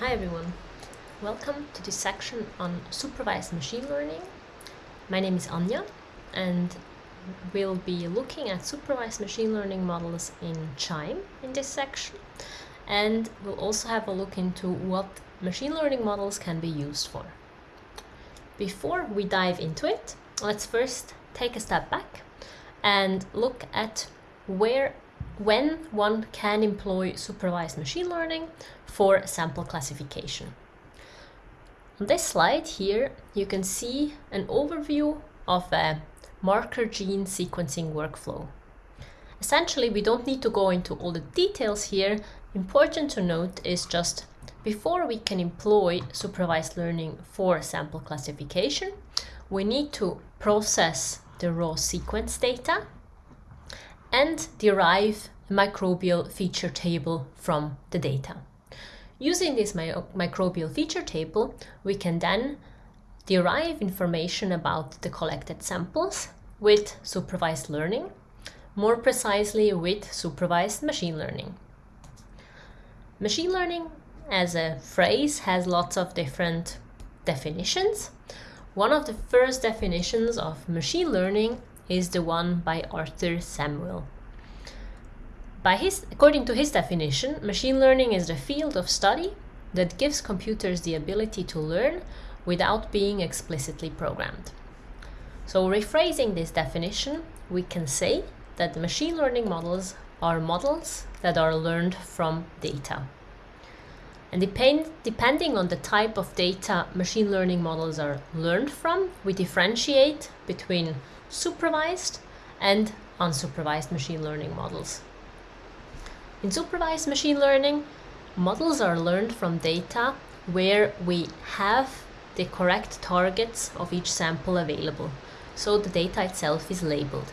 Hi everyone, welcome to this section on supervised machine learning. My name is Anya and we'll be looking at supervised machine learning models in QIIME in this section and we'll also have a look into what machine learning models can be used for. Before we dive into it, let's first take a step back and look at where when one can employ supervised machine learning for sample classification. On this slide here, you can see an overview of a marker gene sequencing workflow. Essentially, we don't need to go into all the details here. Important to note is just before we can employ supervised learning for sample classification, we need to process the raw sequence data and derive a microbial feature table from the data. Using this mi microbial feature table, we can then derive information about the collected samples with supervised learning, more precisely with supervised machine learning. Machine learning as a phrase has lots of different definitions. One of the first definitions of machine learning is the one by Arthur Samuel. By his, according to his definition, machine learning is the field of study that gives computers the ability to learn without being explicitly programmed. So rephrasing this definition, we can say that machine learning models are models that are learned from data. And depend, depending on the type of data machine learning models are learned from, we differentiate between supervised and unsupervised machine learning models. In supervised machine learning, models are learned from data where we have the correct targets of each sample available, so the data itself is labeled.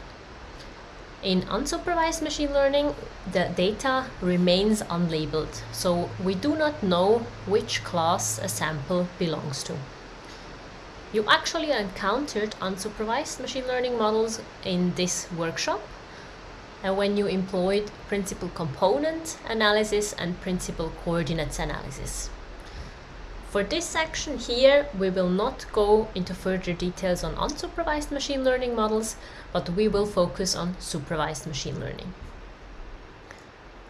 In unsupervised machine learning, the data remains unlabeled, so we do not know which class a sample belongs to. You actually encountered unsupervised machine learning models in this workshop and when you employed principal component analysis and principal coordinates analysis. For this section here, we will not go into further details on unsupervised machine learning models, but we will focus on supervised machine learning.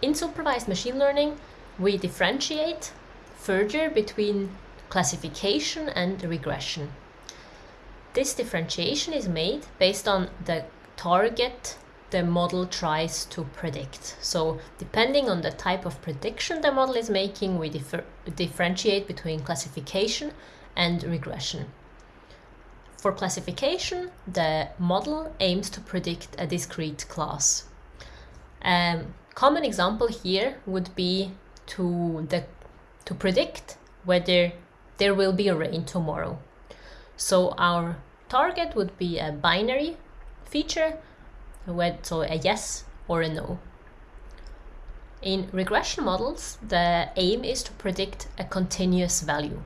In supervised machine learning, we differentiate further between classification and regression. This differentiation is made based on the target the model tries to predict. So depending on the type of prediction the model is making, we differ differentiate between classification and regression. For classification, the model aims to predict a discrete class. A um, common example here would be to, the, to predict whether there will be a rain tomorrow. So our target would be a binary feature, so a yes or a no. In regression models, the aim is to predict a continuous value.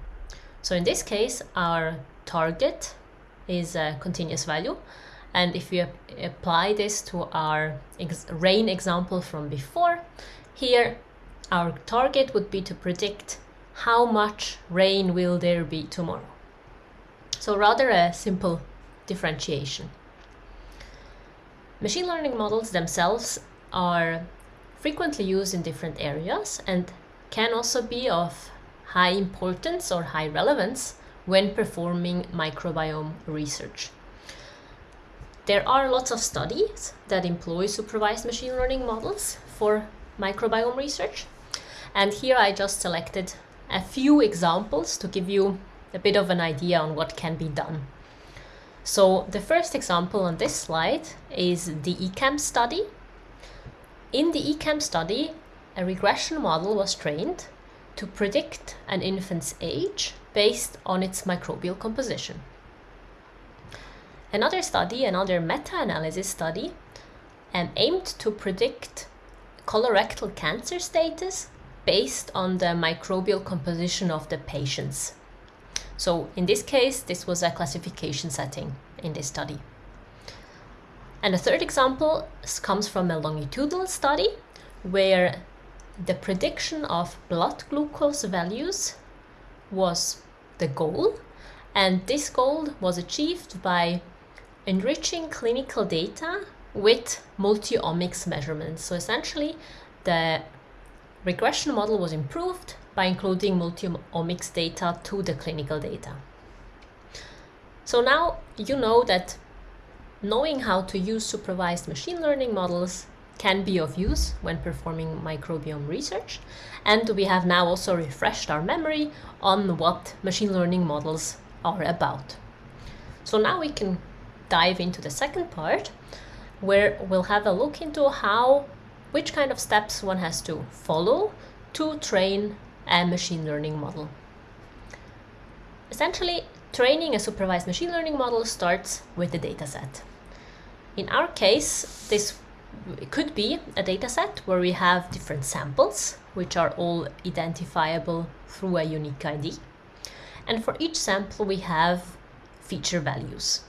So in this case, our target is a continuous value. And if we apply this to our ex rain example from before, here our target would be to predict how much rain will there be tomorrow. So rather a simple differentiation. Machine learning models themselves are frequently used in different areas and can also be of high importance or high relevance when performing microbiome research. There are lots of studies that employ supervised machine learning models for microbiome research. And here I just selected a few examples to give you a bit of an idea on what can be done. So the first example on this slide is the ECAM study. In the ECAM study, a regression model was trained to predict an infant's age based on its microbial composition. Another study, another meta-analysis study, um, aimed to predict colorectal cancer status based on the microbial composition of the patients. So in this case, this was a classification setting in this study. And a third example comes from a longitudinal study where the prediction of blood glucose values was the goal, and this goal was achieved by enriching clinical data with multi-omics measurements. So essentially, the regression model was improved by including multi-omics data to the clinical data. So now you know that knowing how to use supervised machine learning models can be of use when performing microbiome research. And we have now also refreshed our memory on what machine learning models are about. So now we can dive into the second part where we'll have a look into how, which kind of steps one has to follow to train a machine learning model. Essentially, training a supervised machine learning model starts with the dataset. In our case, this could be a dataset where we have different samples, which are all identifiable through a unique ID. And for each sample, we have feature values.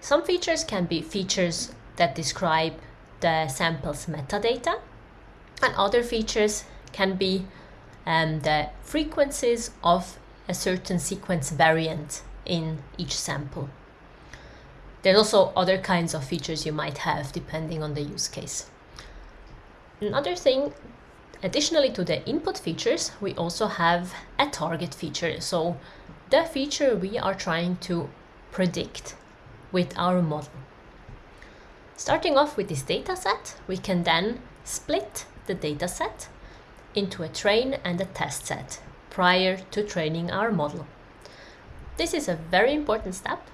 Some features can be features that describe the sample's metadata, and other features can be um, the frequencies of a certain sequence variant in each sample. There's also other kinds of features you might have depending on the use case. Another thing, additionally to the input features, we also have a target feature. So the feature we are trying to predict with our model. Starting off with this dataset, we can then split the dataset into a train and a test set prior to training our model. This is a very important step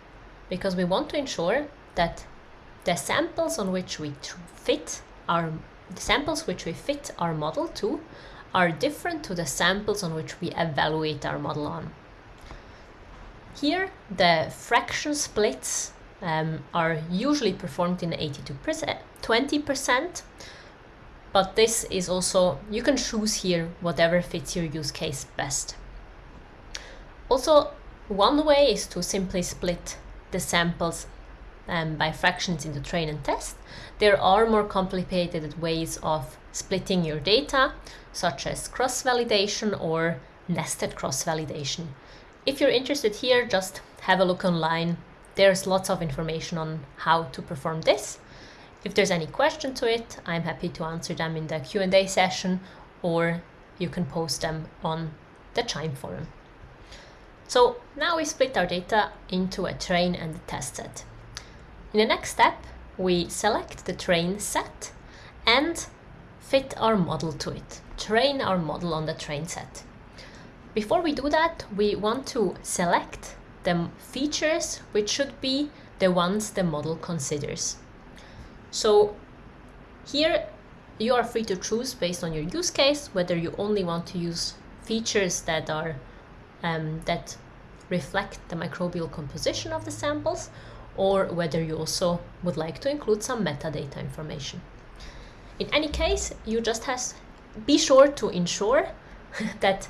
because we want to ensure that the samples on which we fit our the samples which we fit our model to are different to the samples on which we evaluate our model on. Here, the fraction splits um, are usually performed in 80 to 20%, but this is also, you can choose here whatever fits your use case best. Also, one way is to simply split the samples um, by fractions in the train and test. There are more complicated ways of splitting your data, such as cross-validation or nested cross-validation. If you're interested here, just have a look online. There's lots of information on how to perform this. If there's any question to it, I'm happy to answer them in the Q&A session or you can post them on the QIIME forum. So now we split our data into a train and a test set. In the next step, we select the train set and fit our model to it, train our model on the train set. Before we do that, we want to select the features which should be the ones the model considers. So here you are free to choose based on your use case whether you only want to use features that are um, that reflect the microbial composition of the samples or whether you also would like to include some metadata information. In any case, you just has be sure to ensure that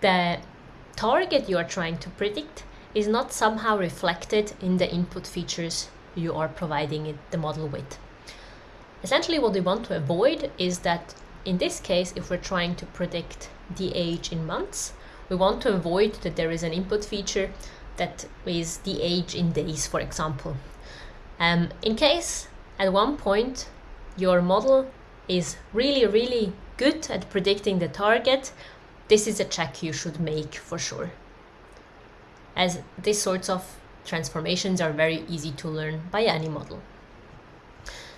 the target you are trying to predict is not somehow reflected in the input features you are providing it, the model with. Essentially what we want to avoid is that in this case, if we're trying to predict the age in months, we want to avoid that there is an input feature that is the age in days, for example. Um, in case at one point your model is really, really good at predicting the target, this is a check you should make for sure. As these sorts of transformations are very easy to learn by any model.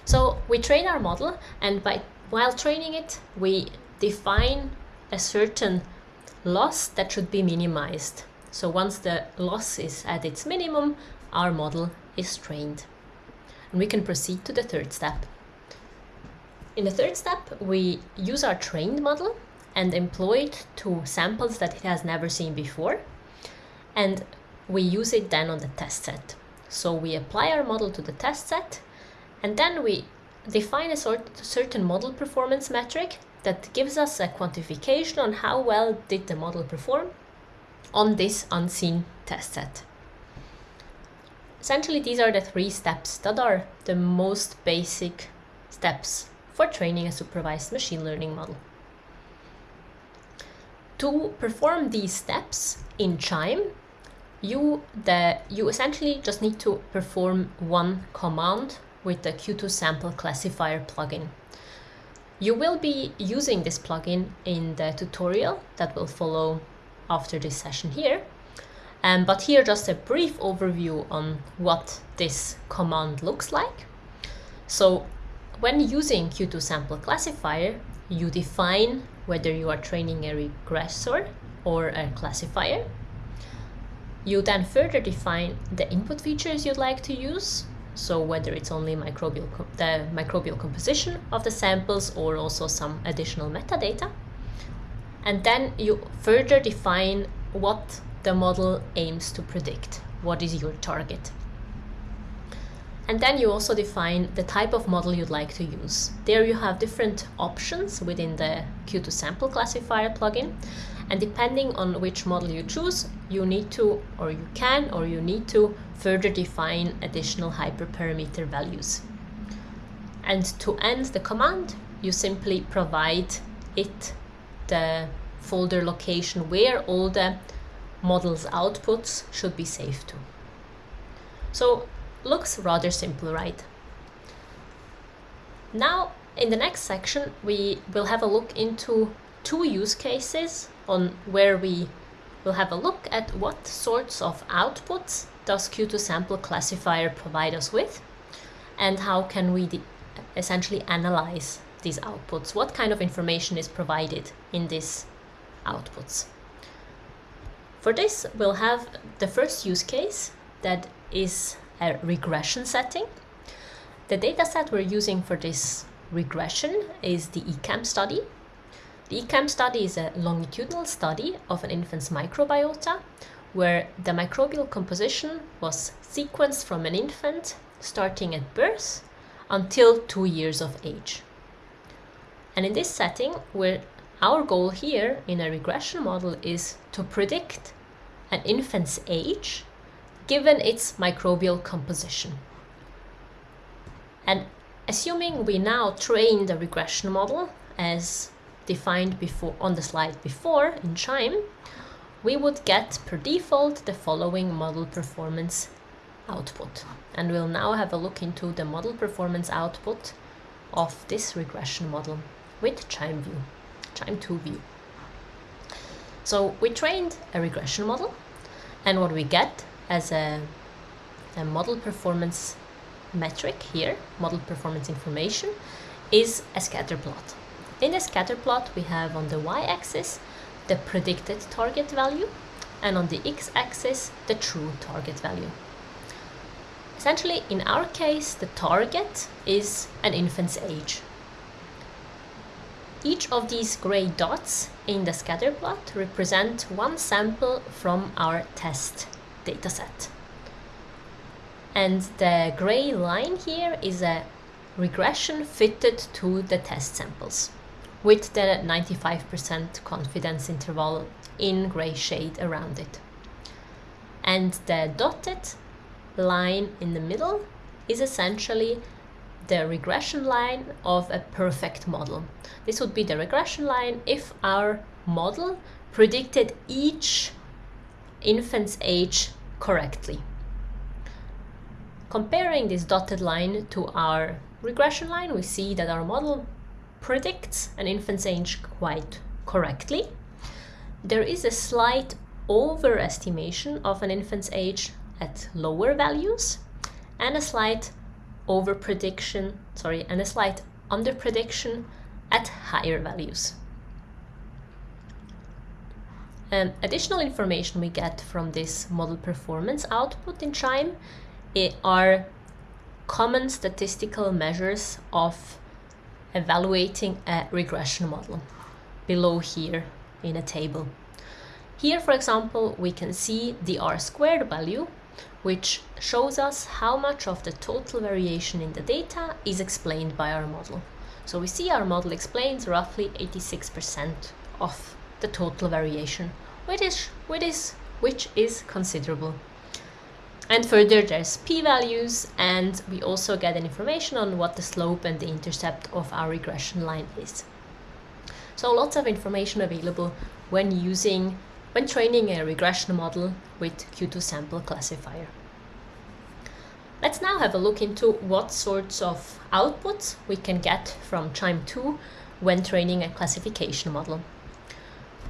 So we train our model and by while training it, we define a certain loss that should be minimized. So once the loss is at its minimum, our model is trained. And we can proceed to the third step. In the third step, we use our trained model and employ it to samples that it has never seen before. And we use it then on the test set. So we apply our model to the test set and then we define a sort, certain model performance metric that gives us a quantification on how well did the model perform on this unseen test set. Essentially, these are the three steps that are the most basic steps for training a supervised machine learning model. To perform these steps in QIIME, you, the, you essentially just need to perform one command with the Q2 sample classifier plugin. You will be using this plugin in the tutorial that will follow after this session here. Um, but here just a brief overview on what this command looks like. So when using Q2 sample classifier, you define whether you are training a regressor or a classifier. You then further define the input features you'd like to use, so whether it's only microbial the microbial composition of the samples or also some additional metadata. And then you further define what the model aims to predict, what is your target. And then you also define the type of model you'd like to use. There you have different options within the Q2 sample classifier plugin. And depending on which model you choose, you need to, or you can, or you need to further define additional hyperparameter values. And to end the command, you simply provide it the folder location where all the model's outputs should be saved to. So looks rather simple, right? Now, in the next section, we will have a look into two use cases on where we will have a look at what sorts of outputs does Q2 sample classifier provide us with and how can we essentially analyze these outputs. What kind of information is provided in these outputs? For this, we'll have the first use case that is a regression setting. The dataset we're using for this regression is the ECAM study. The ECAM study is a longitudinal study of an infant's microbiota where the microbial composition was sequenced from an infant starting at birth until two years of age. And in this setting, our goal here in a regression model is to predict an infant's age given its microbial composition. And assuming we now train the regression model as defined before on the slide before in QIIME, we would get per default the following model performance output. And we'll now have a look into the model performance output of this regression model with QIIME view, QIIME 2 view. So we trained a regression model and what we get as a, a model performance metric here, model performance information, is a scatter plot. In the scatter plot, we have on the y-axis the predicted target value, and on the x-axis the true target value. Essentially, in our case, the target is an infant's age. Each of these gray dots in the scatter plot represent one sample from our test dataset. And the gray line here is a regression fitted to the test samples with the 95% confidence interval in gray shade around it. And the dotted line in the middle is essentially the regression line of a perfect model. This would be the regression line if our model predicted each infant's age correctly. Comparing this dotted line to our regression line, we see that our model predicts an infant's age quite correctly. There is a slight overestimation of an infant's age at lower values and a slight over prediction, sorry, and a slight under prediction at higher values. Um, additional information we get from this model performance output in QIIME are common statistical measures of evaluating a regression model below here in a table. Here, for example, we can see the R squared value, which shows us how much of the total variation in the data is explained by our model. So we see our model explains roughly 86% of the total variation which is, which is, which is considerable. And further, there's p-values, and we also get an information on what the slope and the intercept of our regression line is. So lots of information available when using, when training a regression model with Q2 sample classifier. Let's now have a look into what sorts of outputs we can get from QIIME 2 when training a classification model.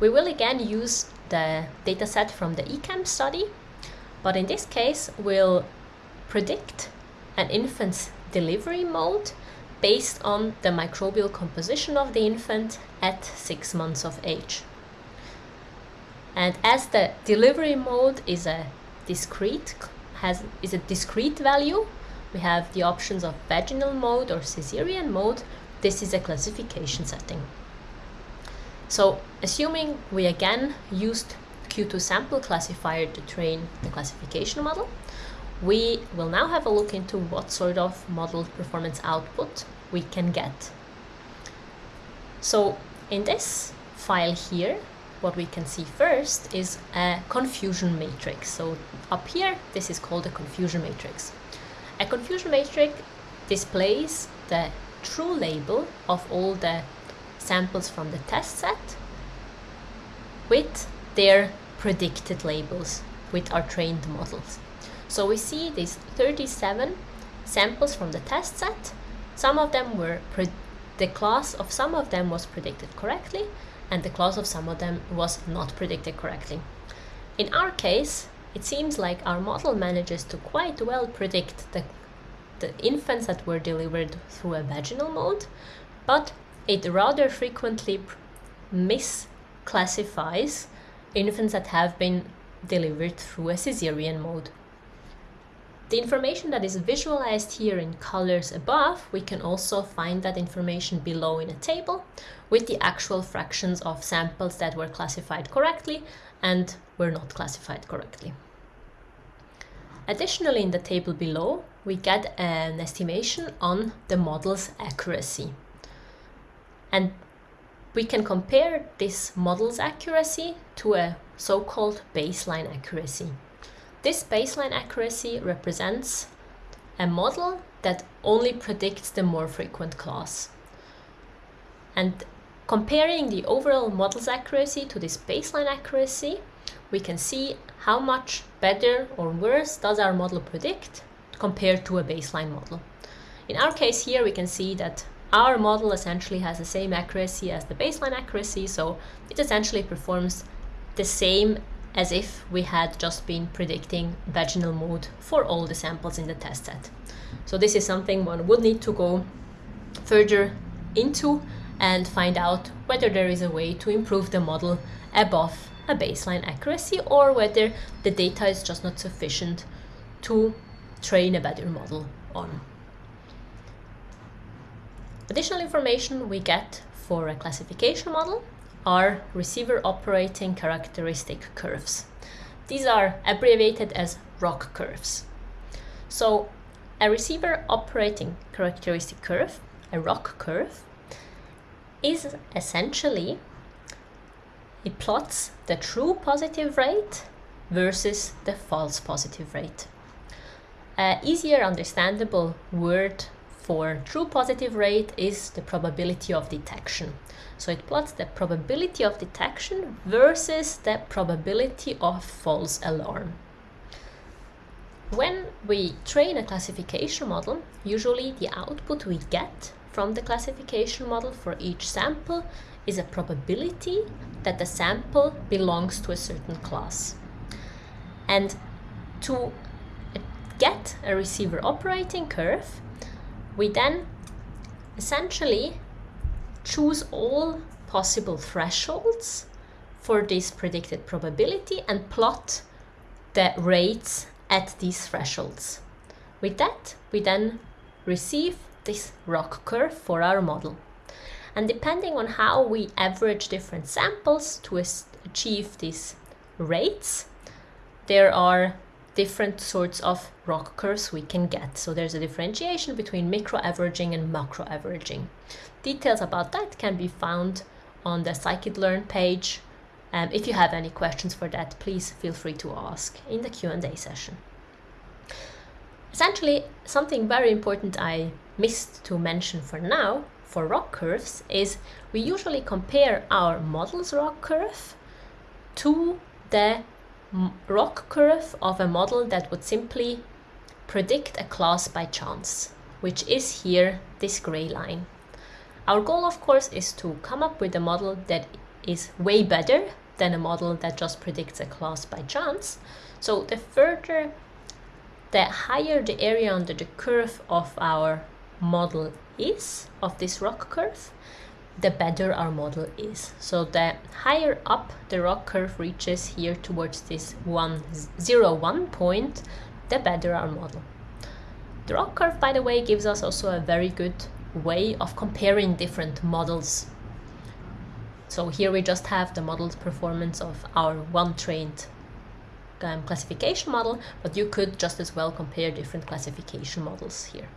We will again use the dataset from the ECAM study but in this case, we'll predict an infant's delivery mode based on the microbial composition of the infant at six months of age. And as the delivery mode is a discrete has is a discrete value, we have the options of vaginal mode or caesarean mode. This is a classification setting. So assuming we again used Q2 sample classifier to train the classification model. We will now have a look into what sort of model performance output we can get. So in this file here, what we can see first is a confusion matrix. So up here, this is called a confusion matrix. A confusion matrix displays the true label of all the samples from the test set with their predicted labels with our trained models. So we see these 37 samples from the test set. Some of them were, the class of some of them was predicted correctly and the class of some of them was not predicted correctly. In our case, it seems like our model manages to quite well predict the, the infants that were delivered through a vaginal mode, but it rather frequently misclassifies infants that have been delivered through a cesarean mode. The information that is visualized here in colors above, we can also find that information below in a table with the actual fractions of samples that were classified correctly and were not classified correctly. Additionally, in the table below, we get an estimation on the model's accuracy. And we can compare this model's accuracy to a so-called baseline accuracy. This baseline accuracy represents a model that only predicts the more frequent class. And comparing the overall model's accuracy to this baseline accuracy, we can see how much better or worse does our model predict compared to a baseline model. In our case here, we can see that our model essentially has the same accuracy as the baseline accuracy, so it essentially performs the same as if we had just been predicting vaginal mode for all the samples in the test set. So this is something one would need to go further into and find out whether there is a way to improve the model above a baseline accuracy or whether the data is just not sufficient to train a better model on. Additional information we get for a classification model are receiver operating characteristic curves. These are abbreviated as ROC curves. So a receiver operating characteristic curve, a ROC curve, is essentially it plots the true positive rate versus the false positive rate. A easier understandable word for true positive rate is the probability of detection. So it plots the probability of detection versus the probability of false alarm. When we train a classification model, usually the output we get from the classification model for each sample is a probability that the sample belongs to a certain class. And to get a receiver operating curve, we then essentially choose all possible thresholds for this predicted probability and plot the rates at these thresholds. With that, we then receive this ROC curve for our model. And depending on how we average different samples to achieve these rates, there are different sorts of ROC curves we can get. So there's a differentiation between micro averaging and macro averaging. Details about that can be found on the Scikit-learn page. Um, if you have any questions for that, please feel free to ask in the Q&A session. Essentially, something very important I missed to mention for now for ROC curves is we usually compare our model's ROC curve to the ROC curve of a model that would simply predict a class by chance, which is here this gray line. Our goal, of course, is to come up with a model that is way better than a model that just predicts a class by chance. So the further, the higher the area under the curve of our model is, of this ROC curve, the better our model is. So the higher up the ROC curve reaches here towards this 1, 0, 1 point, the better our model. The ROC curve, by the way, gives us also a very good way of comparing different models. So here we just have the model's performance of our one trained um, classification model, but you could just as well compare different classification models here.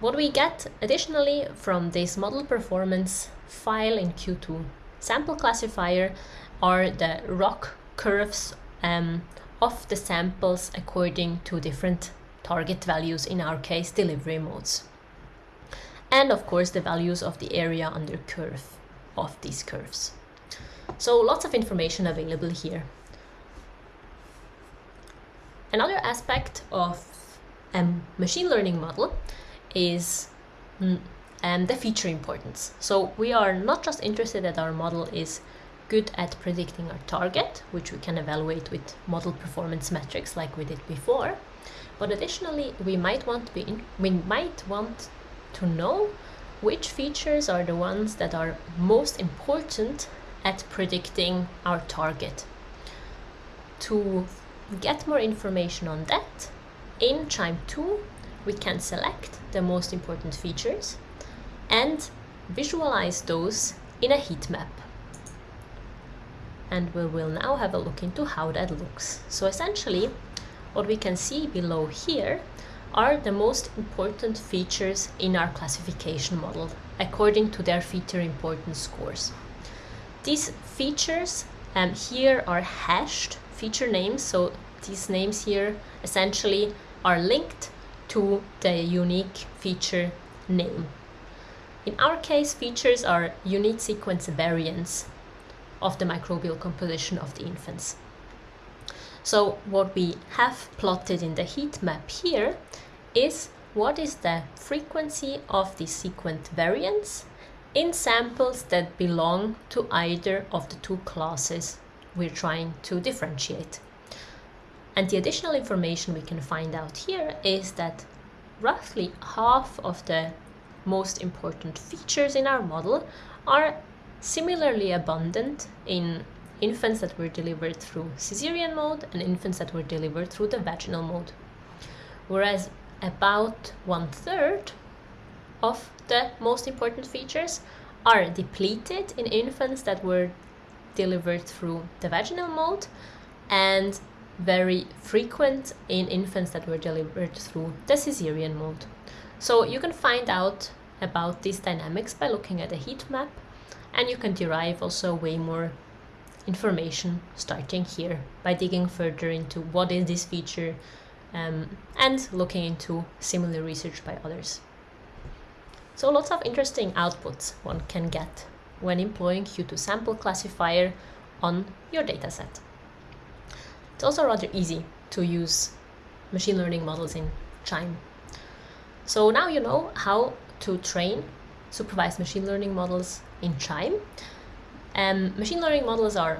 What we get additionally from this model performance file in Q2 sample classifier are the ROC curves um, of the samples according to different target values, in our case delivery modes. And of course the values of the area under curve of these curves. So lots of information available here. Another aspect of a machine learning model is um, the feature importance. So we are not just interested that our model is good at predicting our target, which we can evaluate with model performance metrics like we did before, but additionally we might want to be in, we might want to know which features are the ones that are most important at predicting our target. To get more information on that, in QIIME 2 we can select the most important features and visualize those in a heat map. And we will now have a look into how that looks. So essentially, what we can see below here are the most important features in our classification model according to their feature importance scores. These features um, here are hashed feature names, so these names here essentially are linked to the unique feature name. In our case, features are unit sequence variants of the microbial composition of the infants. So what we have plotted in the heat map here is what is the frequency of the sequence variants in samples that belong to either of the two classes we're trying to differentiate. And the additional information we can find out here is that roughly half of the most important features in our model are similarly abundant in infants that were delivered through cesarean mode and infants that were delivered through the vaginal mode. Whereas about one third of the most important features are depleted in infants that were delivered through the vaginal mode and very frequent in infants that were delivered through the cesarean mode. So you can find out about these dynamics by looking at a heat map and you can derive also way more information starting here by digging further into what is this feature um, and looking into similar research by others. So lots of interesting outputs one can get when employing Q2 sample classifier on your dataset. It's also rather easy to use machine learning models in QIIME. So now you know how to train supervised machine learning models in QIIME. Um, machine learning models are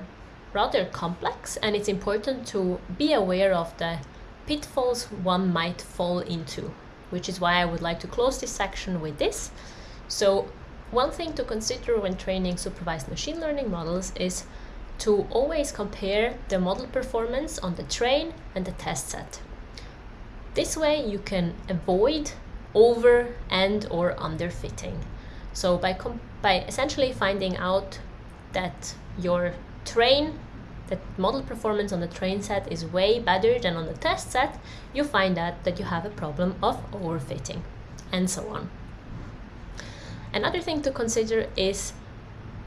rather complex and it's important to be aware of the pitfalls one might fall into, which is why I would like to close this section with this. So one thing to consider when training supervised machine learning models is to always compare the model performance on the train and the test set. This way you can avoid over and or underfitting. So by, by essentially finding out that your train, that model performance on the train set is way better than on the test set, you find out that you have a problem of overfitting and so on. Another thing to consider is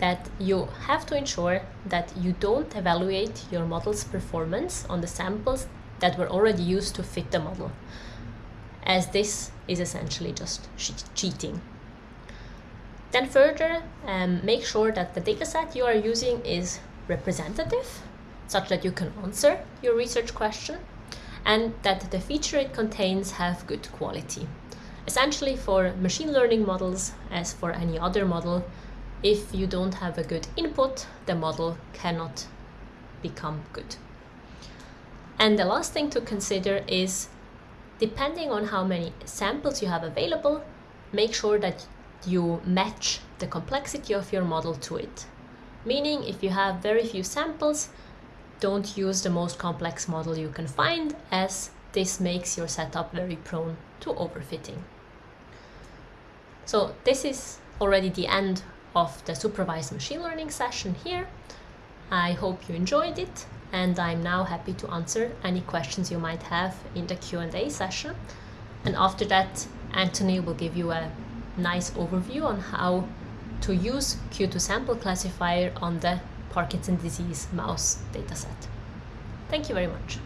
that you have to ensure that you don't evaluate your model's performance on the samples that were already used to fit the model, as this is essentially just cheating. Then further, um, make sure that the dataset you are using is representative, such that you can answer your research question, and that the feature it contains have good quality. Essentially for machine learning models, as for any other model, if you don't have a good input, the model cannot become good. And the last thing to consider is, depending on how many samples you have available, make sure that you match the complexity of your model to it. Meaning, if you have very few samples, don't use the most complex model you can find, as this makes your setup very prone to overfitting. So this is already the end of the supervised machine learning session here. I hope you enjoyed it and I'm now happy to answer any questions you might have in the Q&A session. And after that, Anthony will give you a nice overview on how to use Q2 sample classifier on the Parkinson disease mouse dataset. Thank you very much.